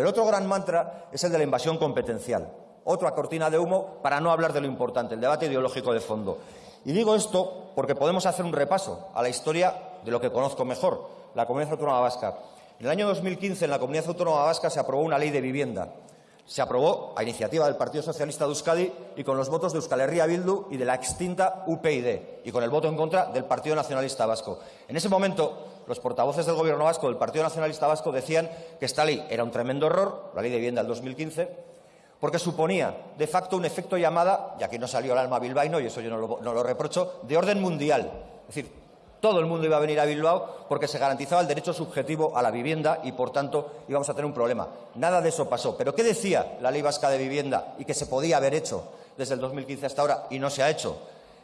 Pero otro gran mantra es el de la invasión competencial. Otra cortina de humo para no hablar de lo importante, el debate ideológico de fondo. Y digo esto porque podemos hacer un repaso a la historia de lo que conozco mejor, la Comunidad Autónoma Vasca. En el año 2015, en la Comunidad Autónoma Vasca se aprobó una ley de vivienda. Se aprobó a iniciativa del Partido Socialista de Euskadi y con los votos de Euskal Herria Bildu y de la extinta UPyD, y con el voto en contra del Partido Nacionalista Vasco. En ese momento, los portavoces del Gobierno vasco del Partido Nacionalista Vasco decían que esta ley era un tremendo error, la ley de vivienda del 2015, porque suponía de facto un efecto llamada, y aquí no salió el alma bilbaíno, y eso yo no lo, no lo reprocho, de orden mundial. Es decir, todo el mundo iba a venir a Bilbao porque se garantizaba el derecho subjetivo a la vivienda y, por tanto, íbamos a tener un problema. Nada de eso pasó. ¿Pero qué decía la Ley Vasca de Vivienda y que se podía haber hecho desde el 2015 hasta ahora y no se ha hecho?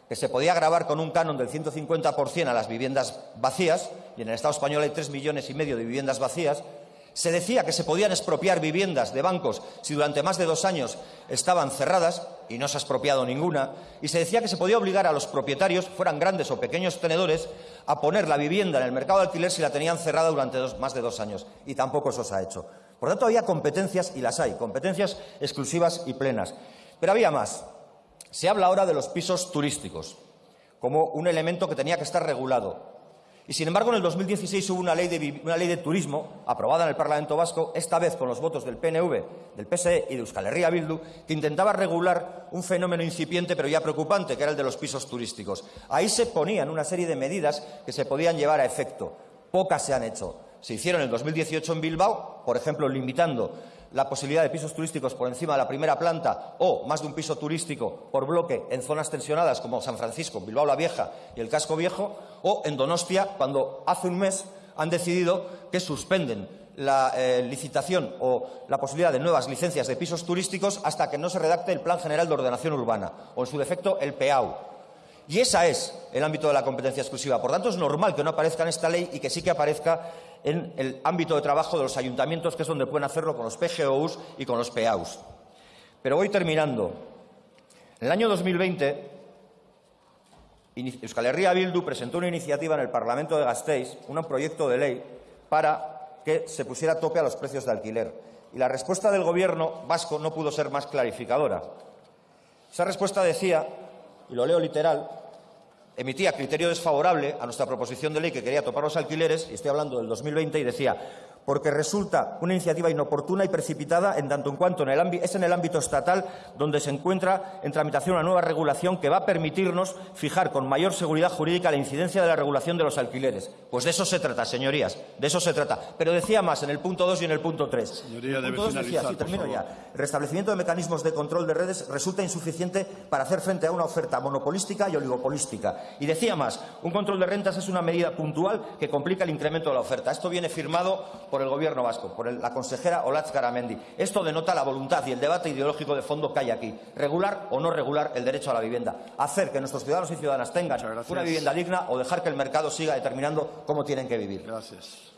Que se podía grabar con un canon del 150% a las viviendas vacías, y en el Estado español hay tres millones y medio de viviendas vacías, se decía que se podían expropiar viviendas de bancos si durante más de dos años estaban cerradas, y no se ha expropiado ninguna, y se decía que se podía obligar a los propietarios, fueran grandes o pequeños tenedores, a poner la vivienda en el mercado de alquiler si la tenían cerrada durante más de dos años. Y tampoco eso se ha hecho. Por tanto, había competencias, y las hay, competencias exclusivas y plenas. Pero había más. Se habla ahora de los pisos turísticos como un elemento que tenía que estar regulado. Y, sin embargo, en el 2016 hubo una ley, de, una ley de turismo aprobada en el Parlamento Vasco, esta vez con los votos del PNV, del PSE y de Euskal Herria Bildu, que intentaba regular un fenómeno incipiente pero ya preocupante, que era el de los pisos turísticos. Ahí se ponían una serie de medidas que se podían llevar a efecto. Pocas se han hecho. Se hicieron en el 2018 en Bilbao, por ejemplo, limitando la posibilidad de pisos turísticos por encima de la primera planta o más de un piso turístico por bloque en zonas tensionadas como San Francisco, Bilbao la Vieja y el Casco Viejo, o en Donostia, cuando hace un mes han decidido que suspenden la eh, licitación o la posibilidad de nuevas licencias de pisos turísticos hasta que no se redacte el Plan General de Ordenación Urbana o, en su defecto, el PEAU. Y ese es el ámbito de la competencia exclusiva. Por tanto, es normal que no aparezca en esta ley y que sí que aparezca en el ámbito de trabajo de los ayuntamientos, que es donde pueden hacerlo con los PGOUs y con los PEAUs. Pero voy terminando. En el año 2020, Euskal Herria Bildu presentó una iniciativa en el Parlamento de Gasteiz, un proyecto de ley para que se pusiera tope a los precios de alquiler. Y la respuesta del Gobierno vasco no pudo ser más clarificadora. Esa respuesta decía, y lo leo literal, emitía criterio desfavorable a nuestra proposición de ley que quería topar los alquileres, y estoy hablando del 2020, y decía porque resulta una iniciativa inoportuna y precipitada en tanto en cuanto en el es en el ámbito estatal donde se encuentra en tramitación una nueva regulación que va a permitirnos fijar con mayor seguridad jurídica la incidencia de la regulación de los alquileres. Pues de eso se trata, señorías, de eso se trata. Pero decía más en el punto 2 y en el punto 3. Señoría, el punto decía, sí, termino ya. El restablecimiento de mecanismos de control de redes resulta insuficiente para hacer frente a una oferta monopolística y oligopolística. Y decía más, un control de rentas es una medida puntual que complica el incremento de la oferta. Esto viene firmado por el Gobierno vasco, por la consejera Olatz Garamendi. Esto denota la voluntad y el debate ideológico de fondo que hay aquí. Regular o no regular el derecho a la vivienda. Hacer que nuestros ciudadanos y ciudadanas tengan una vivienda digna o dejar que el mercado siga determinando cómo tienen que vivir. Gracias.